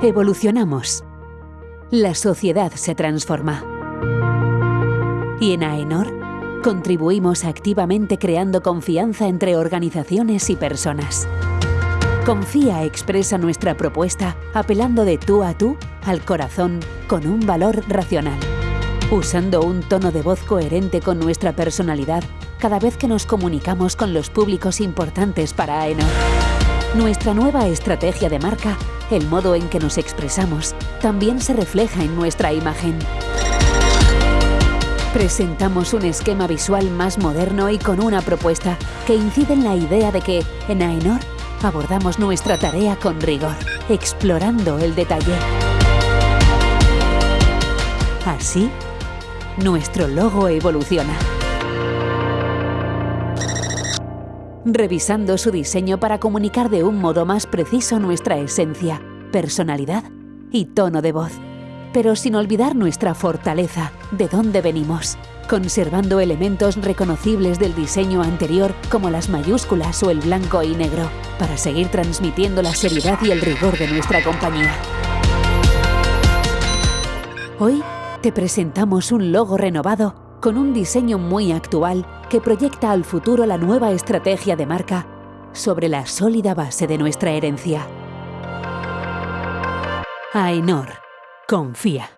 Evolucionamos. La sociedad se transforma. Y en AENOR contribuimos activamente creando confianza entre organizaciones y personas. Confía expresa nuestra propuesta apelando de tú a tú al corazón con un valor racional. Usando un tono de voz coherente con nuestra personalidad cada vez que nos comunicamos con los públicos importantes para AENOR. Nuestra nueva estrategia de marca, el modo en que nos expresamos, también se refleja en nuestra imagen. Presentamos un esquema visual más moderno y con una propuesta que incide en la idea de que, en AENOR, abordamos nuestra tarea con rigor, explorando el detalle. Así, nuestro logo evoluciona. Revisando su diseño para comunicar de un modo más preciso nuestra esencia, personalidad y tono de voz, pero sin olvidar nuestra fortaleza, de dónde venimos, conservando elementos reconocibles del diseño anterior como las mayúsculas o el blanco y negro, para seguir transmitiendo la seriedad y el rigor de nuestra compañía. Hoy te presentamos un logo renovado con un diseño muy actual que proyecta al futuro la nueva estrategia de marca sobre la sólida base de nuestra herencia. AENOR. Confía.